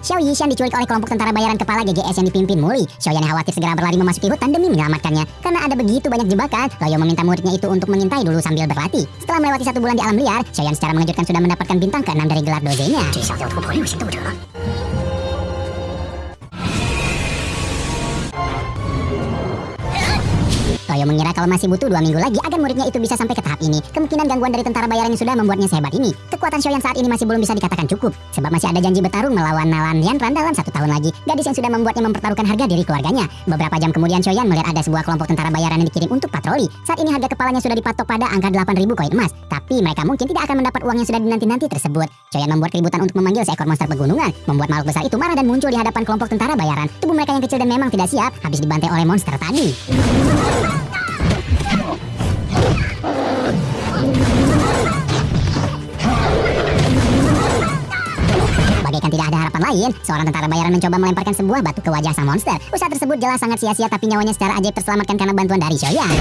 Xiao Yishan diculik oleh kelompok tentara bayaran kepala GGS yang dipimpin Muli. Xiaoyan yang khawatir segera berlari memasuki hutan demi menyelamatkannya. Karena ada begitu banyak jebakan, Loyo meminta muridnya itu untuk mengintai dulu sambil berlatih. Setelah melewati satu bulan di alam liar, Xiaoyan secara mengejutkan sudah mendapatkan bintang ke-6 dari gelar dozenya. Soyo mengira kalau masih butuh dua minggu lagi agar muridnya itu bisa sampai ke tahap ini. Kemungkinan gangguan dari tentara bayaran yang sudah membuatnya sehebat ini. Kekuatan Shoyan saat ini masih belum bisa dikatakan cukup. Sebab masih ada janji bertarung melawan Nalan Yanran dalam satu tahun lagi. Gadis yang sudah membuatnya mempertaruhkan harga diri keluarganya. Beberapa jam kemudian Shoyan melihat ada sebuah kelompok tentara bayaran yang dikirim untuk patroli. Saat ini harga kepalanya sudah dipatok pada angka 8000 koin emas. Tapi mereka mungkin tidak akan mendapat uang yang sudah dinanti-nanti tersebut. Shoyan membuat keributan untuk memanggil seekor monster pegunungan. Membuat makhluk besar itu marah dan muncul di hadapan kelompok tentara bayaran. Tubuh mereka yang kecil dan memang tidak siap habis dibantai oleh monster tadi. Lain, seorang tentara bayaran mencoba melemparkan sebuah batu ke wajah sang monster. Usaha tersebut jelas sangat sia-sia tapi nyawanya secara ajaib terselamatkan karena bantuan dari Shoyan.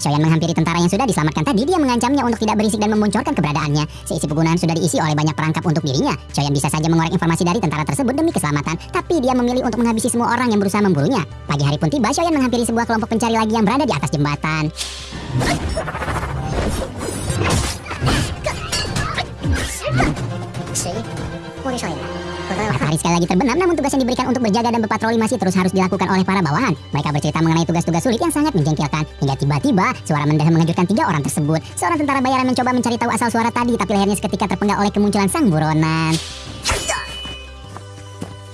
Shoyan menghampiri tentara yang sudah diselamatkan tadi. Dia mengancamnya untuk tidak berisik dan memboncorkan keberadaannya. Seisi pegunungan sudah diisi oleh banyak perangkap untuk dirinya. Shoyan bisa saja mengorek informasi dari tentara tersebut demi keselamatan. Tapi dia memilih untuk menghabisi semua orang yang berusaha memburunya. Pagi hari pun tiba, Shoyan menghampiri sebuah kelompok pencari lagi yang berada di atas jembatan. Matahari sekali lagi terbenam, namun tugas yang diberikan untuk berjaga dan berpatroli masih terus harus dilakukan oleh para bawahan. Mereka bercerita mengenai tugas-tugas sulit yang sangat menjengkelkan. Hingga tiba-tiba, suara mendalam mengejutkan tiga orang tersebut. Seorang tentara bayaran mencoba mencari tahu asal suara tadi, tapi lehernya seketika terpenggal oleh kemunculan sang buronan.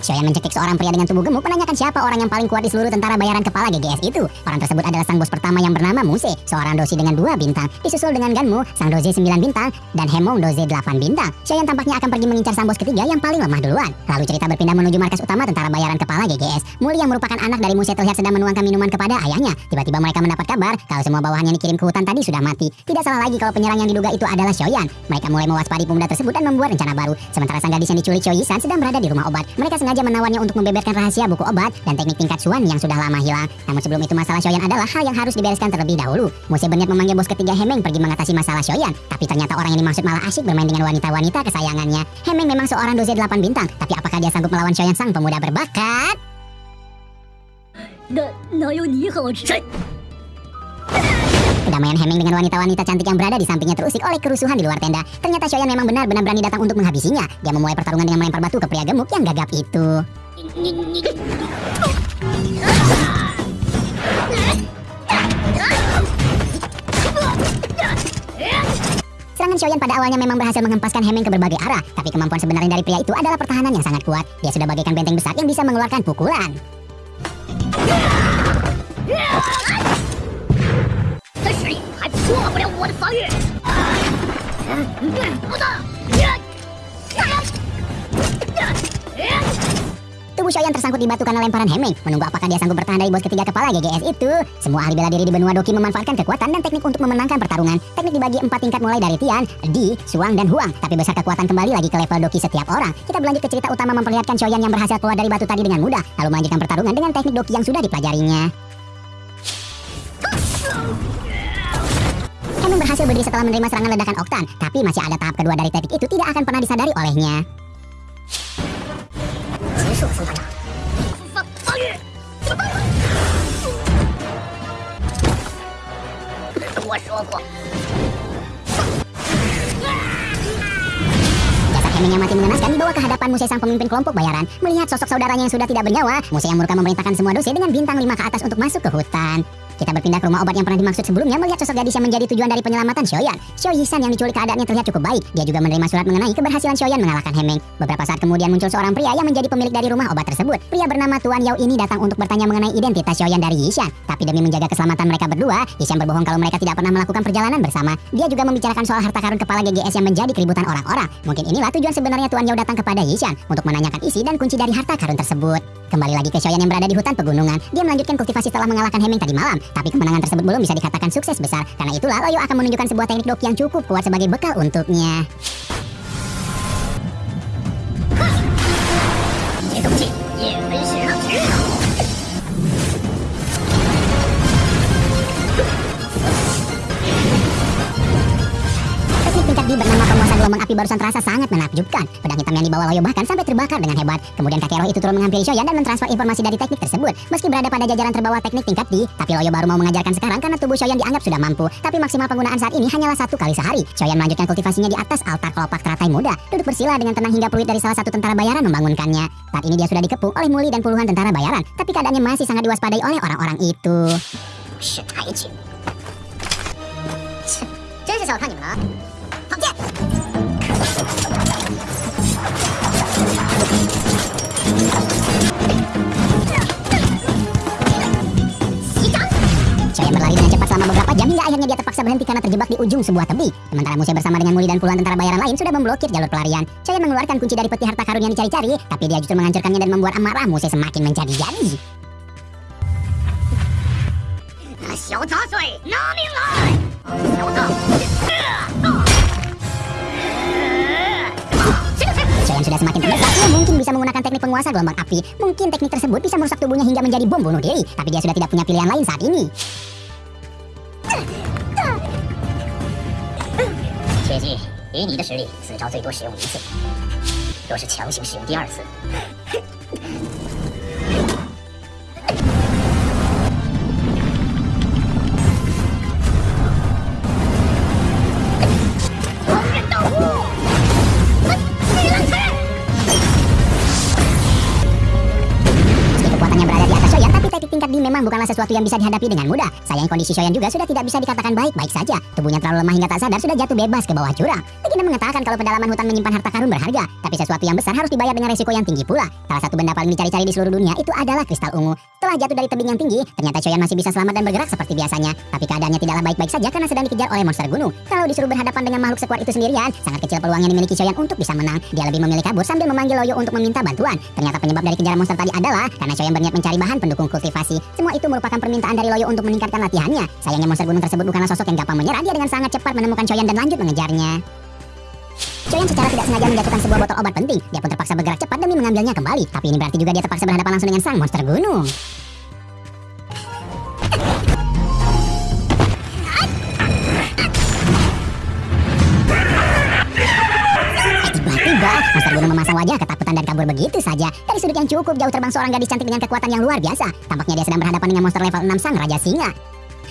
Shoyan mencekik seorang pria dengan tubuh gemuk menanyakan siapa orang yang paling kuat di seluruh tentara bayaran kepala GGS itu. Orang tersebut adalah sang bos pertama yang bernama Muse, seorang dosi dengan dua bintang. Disusul dengan Ganmu, sang dozi 9 bintang, dan Hemong dozi 8 bintang. Shoyan tampaknya akan pergi mengincar sang bos ketiga yang paling lemah duluan. Lalu cerita berpindah menuju markas utama tentara bayaran kepala GGS. Muli yang merupakan anak dari Muse terlihat sedang menuangkan minuman kepada ayahnya. Tiba-tiba mereka mendapat kabar kalau semua bawahannya yang dikirim ke hutan tadi sudah mati. Tidak salah lagi kalau penyerang yang diduga itu adalah Shoyan. Mereka mulai mewaspadi pemuda tersebut dan membuat rencana baru. Sementara sang gadis yang diculik Shoyisan sedang berada di rumah obat. Mereka sengaja menawarnya untuk membeberkan rahasia buku obat dan teknik tingkat Suan yang sudah lama hilang. Namun sebelum itu masalah Shoyan adalah hal yang harus dibereskan terlebih dahulu. Muse berniat memanggil bos ketiga Hemeng pergi mengatasi masalah Shoyan. Tapi ternyata orang yang dimaksud malah asyik bermain dengan wanita-wanita kesayangannya. Hemeng memang seorang doze 8 bintang. Tapi apakah dia sanggup melawan Shoyan sang pemuda berbakat? 哪哪有你好吃？ Kedamaian Hemeng dengan wanita-wanita cantik yang berada di sampingnya terusik oleh kerusuhan di luar tenda. Ternyata Shoyan memang benar-benar berani datang untuk menghabisinya. Dia memulai pertarungan dengan melempar batu ke pria gemuk yang gagap itu. Serangan Shoyan pada awalnya memang berhasil menghempaskan Hemeng ke berbagai arah, tapi kemampuan sebenarnya dari pria itu adalah pertahanan yang sangat kuat. Dia sudah bagaikan benteng besar yang bisa mengeluarkan pukulan. 这谁还破不了我的防御？不动！ Tubuh Shoyan tersangkut di batu karena lemparan Hemeng. Menunggu apakah dia sanggup bertahan dari bos ketiga kepala GGS itu. Semua ahli bela diri di benua Doki memanfaatkan kekuatan dan teknik untuk memenangkan pertarungan. Teknik dibagi empat tingkat mulai dari Tian, Di, Suang, dan Huang. Tapi besar kekuatan kembali lagi ke level Doki setiap orang. Kita berlanjut ke cerita utama memperlihatkan Shoyan yang berhasil keluar dari batu tadi dengan mudah. Lalu melanjutkan pertarungan dengan teknik Doki yang sudah dipelajarinya. berhasil berdiri setelah menerima serangan ledakan Oktan, tapi masih ada tahap kedua dari teknik itu tidak akan pernah disadari olehnya. Jasad Heming yang mati mengenaskan dibawa ke hadapan Musa sang pemimpin kelompok bayaran. Melihat sosok saudaranya yang sudah tidak bernyawa, Musa yang murka memerintahkan semua dosi dengan bintang lima ke atas untuk masuk ke hutan. Kita berpindah ke rumah obat yang pernah dimaksud sebelumnya melihat sosok gadis yang menjadi tujuan dari penyelamatan Shoyan. Xiao Yisan yang diculik keadaannya terlihat cukup baik. Dia juga menerima surat mengenai keberhasilan Shoyan mengalahkan Hemeng. Beberapa saat kemudian muncul seorang pria yang menjadi pemilik dari rumah obat tersebut. Pria bernama Tuan Yao ini datang untuk bertanya mengenai identitas Shoyan dari Yishan. Tapi demi menjaga keselamatan mereka berdua, Yishan berbohong kalau mereka tidak pernah melakukan perjalanan bersama. Dia juga membicarakan soal harta karun kepala GGS yang menjadi keributan orang-orang. Mungkin inilah tujuan sebenarnya Tuan Yao datang kepada Yishan untuk menanyakan isi dan kunci dari harta karun tersebut. Kembali lagi ke Shoyan yang berada di hutan pegunungan. Dia melanjutkan kultivasi setelah mengalahkan Hemeng tadi malam. Tapi kemenangan tersebut belum bisa dikatakan sukses besar. Karena itulah Loyo akan menunjukkan sebuah teknik doki yang cukup kuat sebagai bekal untuknya. Gelombang api barusan terasa sangat menakjubkan. Pedang hitam yang dibawa Loyo bahkan sampai terbakar dengan hebat. Kemudian kakek roh itu turun menghampiri Shoyan dan mentransfer informasi dari teknik tersebut. Meski berada pada jajaran terbawah teknik tingkat D, tapi Loyo baru mau mengajarkan sekarang karena tubuh Shoyan dianggap sudah mampu. Tapi maksimal penggunaan saat ini hanyalah satu kali sehari. Shoyan melanjutkan kultivasinya di atas altar kelopak teratai muda. Duduk bersila dengan tenang hingga peluit dari salah satu tentara bayaran membangunkannya. Saat ini dia sudah dikepung oleh Muli dan puluhan tentara bayaran. Tapi keadaannya masih sangat diwaspadai oleh orang-orang itu. 是 Berlari cepat selama beberapa jam dia terpaksa berhenti karena terjebak di ujung sebuah tebing. Sementara Muse bersama dengan Muli dan puluhan tentara bayaran lain sudah memblokir jalur pelarian. Saya mengeluarkan kunci dari peti harta karun yang dicari-cari, tapi dia justru menghancurkannya dan membuat amarah musuh semakin menjadi-jadi. Xiao yang sudah semakin terbesar, ia mungkin bisa menggunakan teknik penguasa gelombang api. Mungkin teknik tersebut bisa merusak tubuhnya hingga menjadi bom bunuh diri, tapi dia sudah tidak punya pilihan lain saat ini. Bukanlah sesuatu yang bisa dihadapi dengan mudah. Sayang kondisi Shoyan juga sudah tidak bisa dikatakan baik-baik saja. Tubuhnya terlalu lemah hingga tak sadar sudah jatuh bebas ke bawah jurang. Legenda mengatakan kalau pedalaman hutan menyimpan harta karun berharga, tapi sesuatu yang besar harus dibayar dengan resiko yang tinggi pula. Salah satu benda paling dicari-cari di seluruh dunia itu adalah kristal ungu. Setelah jatuh dari tebing yang tinggi, ternyata Shoyan masih bisa selamat dan bergerak seperti biasanya. Tapi keadaannya tidaklah baik-baik saja karena sedang dikejar oleh monster gunung. Kalau disuruh berhadapan dengan makhluk sekuat itu sendirian, sangat kecil peluang yang dimiliki Shoyan untuk bisa menang. Dia lebih memilih kabur sambil memanggil Loyo untuk meminta bantuan. Ternyata penyebab dari kejaran monster tadi adalah karena Shoyan berniat mencari bahan pendukung kultivasi. Semua itu merupakan permintaan dari Loyo untuk meningkatkan latihannya. Sayangnya monster gunung tersebut bukanlah sosok yang gampang menyerah. Dia dengan sangat cepat menemukan Shoyan dan lanjut mengejarnya. Shoyan secara tidak sengaja menjatuhkan sebuah botol obat penting. Dia pun terpaksa bergerak cepat demi mengambilnya kembali. Tapi ini berarti juga dia terpaksa berhadapan langsung dengan sang monster gunung. Eh, Tiba-tiba, monster gunung memasang wajah ketakutan dan kabur begitu saja. Dari sudut yang cukup jauh terbang seorang gadis cantik dengan kekuatan yang luar biasa. Tampaknya dia sedang berhadapan dengan monster level 6 sang Raja Singa.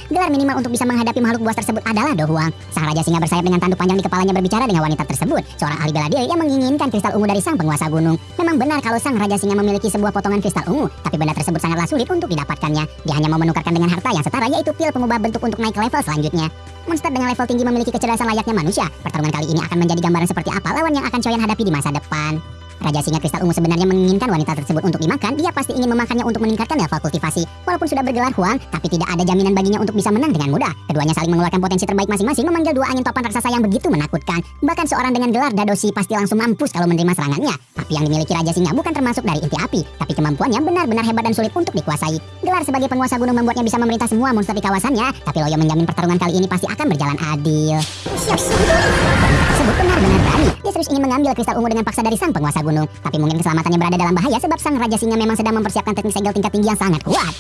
Gelar minimal untuk bisa menghadapi makhluk buas tersebut adalah Do Huang. Sang Raja Singa bersayap dengan tanduk panjang di kepalanya berbicara dengan wanita tersebut. Seorang ahli bela diri yang menginginkan kristal ungu dari sang penguasa gunung. Memang benar kalau sang Raja Singa memiliki sebuah potongan kristal ungu, tapi benda tersebut sangatlah sulit untuk didapatkannya. Dia hanya mau menukarkan dengan harta yang setara yaitu pil pengubah bentuk untuk naik ke level selanjutnya. Monster dengan level tinggi memiliki kecerdasan layaknya manusia. Pertarungan kali ini akan menjadi gambaran seperti apa lawan yang akan Choyan hadapi di masa depan. Raja Singa Kristal Ungu sebenarnya menginginkan wanita tersebut untuk dimakan, dia pasti ingin memakannya untuk meningkatkan level kultivasi. Walaupun sudah bergelar Huang, tapi tidak ada jaminan baginya untuk bisa menang dengan mudah. Keduanya saling mengeluarkan potensi terbaik masing-masing, memanggil dua angin topan raksasa yang begitu menakutkan. Bahkan seorang dengan gelar Dadoshi pasti langsung mampus kalau menerima serangannya. Tapi yang dimiliki Raja Singa bukan termasuk dari inti api, tapi kemampuannya benar-benar hebat dan sulit untuk dikuasai. Gelar sebagai penguasa gunung membuatnya bisa memerintah semua monster di kawasannya, tapi Loyo menjamin pertarungan kali ini pasti akan berjalan adil. Tersebut benar-benar berani. Dia serius ingin mengambil kristal ungu dengan paksa dari sang penguasa gunung. Tapi mungkin keselamatannya berada dalam bahaya sebab sang Raja Singa memang sedang mempersiapkan teknik segel tingkat tinggi yang sangat kuat.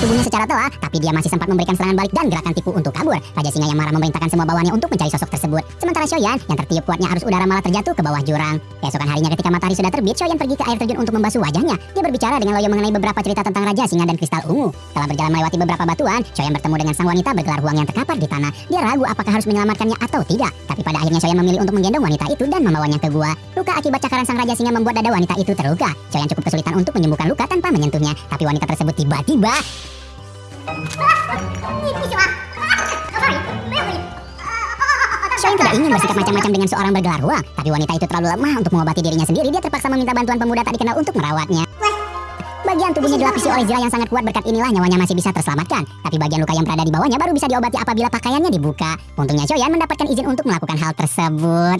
Tubuhnya secara telah, tapi dia masih sempat memberikan serangan balik dan gerakan tipu untuk kabur. Raja Singa yang marah memerintahkan semua bawahannya untuk mencari sosok tersebut. Sementara Shoyan, yang tertiup kuatnya arus udara malah terjatuh ke bawah jurang. Keesokan harinya ketika matahari sudah terbit, Shoyan pergi ke air terjun untuk membasuh wajahnya. Dia berbicara dengan Loyo mengenai beberapa cerita tentang Raja Singa dan Kristal Ungu. Setelah berjalan melewati beberapa batuan, Shoyan bertemu dengan sang wanita bergelar huang yang terkapar di tanah. Dia ragu apakah harus menyelamatkannya atau tidak. Tapi pada akhirnya Shoyan memilih untuk menggendong wanita itu dan membawanya ke gua. Luka akibat cakaran sang Raja Singa membuat dada wanita itu terluka. Shoyan cukup kesulitan untuk menyembuhkan luka tanpa menyentuhnya. Tapi wanita tersebut tiba-tiba Shane tidak ingin bersikap macam-macam dengan seorang bergelar uang, tapi wanita itu terlalu lemah untuk mengobati dirinya sendiri. Dia terpaksa meminta bantuan pemuda tak dikenal untuk merawatnya. Bagian tubuhnya dilapisi oleh zirah yang sangat kuat berkat inilah nyawanya masih bisa terselamatkan. Tapi bagian luka yang berada di bawahnya baru bisa diobati apabila pakaiannya dibuka. Untungnya Shoyan mendapatkan izin untuk melakukan hal tersebut.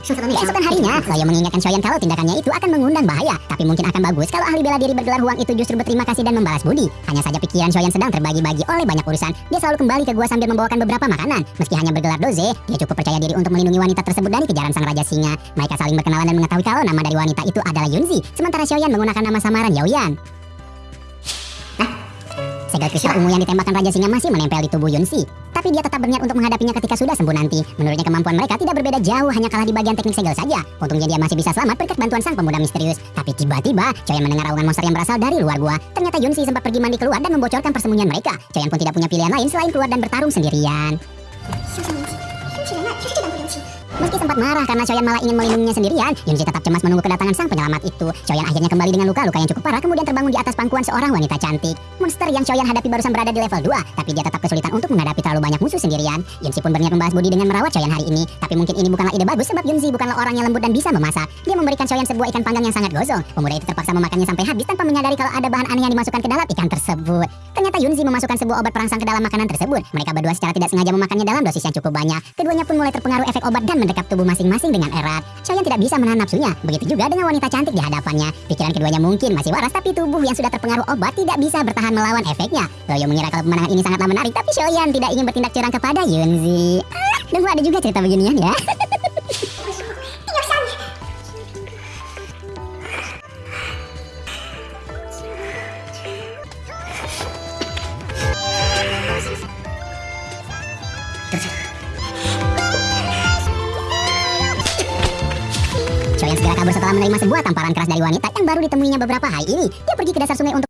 Keesokan harinya, Loyo mengingatkan Shoyan kalau tindakannya itu akan mengundang bahaya, tapi mungkin akan bagus kalau ahli bela diri bergelar Huang itu justru berterima kasih dan membalas budi. Hanya saja pikiran Shoyan sedang terbagi-bagi oleh banyak urusan. Dia selalu kembali ke gua sambil membawakan beberapa makanan. Meski hanya bergelar Doze, dia cukup percaya diri untuk melindungi wanita tersebut dari kejaran sang raja singa. Mereka saling berkenalan dan mengetahui kalau nama dari wanita itu adalah Yunzi, sementara Shoyan menggunakan nama samaran Yaoyan. Segel kristal ungu yang ditembakkan Raja Singa masih menempel di tubuh Yunzi. Tapi dia tetap berniat untuk menghadapinya ketika sudah sembuh nanti. Menurutnya kemampuan mereka tidak berbeda jauh, hanya kalah di bagian teknik segel saja. Untungnya dia masih bisa selamat berkat bantuan sang pemuda misterius. Tapi tiba-tiba, Choyan mendengar raungan monster yang berasal dari luar gua. Ternyata Yunzi sempat pergi mandi keluar dan membocorkan persembunyian mereka. Choyan pun tidak punya pilihan lain selain keluar dan bertarung sendirian. Meski sempat marah karena Choyan malah ingin melindunginya sendirian, Yunzi tetap cemas menunggu kedatangan sang penyelamat itu. Choyan akhirnya kembali dengan luka-luka yang cukup parah kemudian terbangun di atas pangkuan seorang wanita cantik. Monster yang Choyan hadapi barusan berada di level 2, tapi dia tetap kesulitan untuk menghadapi terlalu banyak musuh sendirian. Yunzi pun berniat membalas budi dengan merawat Choyan hari ini, tapi mungkin ini bukanlah ide bagus sebab Yunzi bukanlah orang yang lembut dan bisa memasak. Dia memberikan Choyan sebuah ikan panggang yang sangat gosong. Pemuda itu terpaksa memakannya sampai habis tanpa menyadari kalau ada bahan aneh yang dimasukkan ke dalam ikan tersebut. Ternyata Yunzi memasukkan sebuah obat perangsang ke dalam makanan tersebut. Mereka berdua secara tidak sengaja memakannya dalam dosis yang cukup banyak. Keduanya pun mulai terpengaruh efek obat dan tubuh masing-masing dengan erat. Choyan tidak bisa menahan nafsunya. Begitu juga dengan wanita cantik di hadapannya. Pikiran keduanya mungkin masih waras, tapi tubuh yang sudah terpengaruh obat tidak bisa bertahan melawan efeknya. Loyo mengira kalau pemandangan ini sangatlah menarik, tapi Shoyan tidak ingin bertindak curang kepada Yunzi. Ah, dan ada juga cerita beginian ya. kabur setelah menerima sebuah tamparan keras dari wanita yang baru ditemuinya beberapa hari ini. Dia pergi ke dasar sungai untuk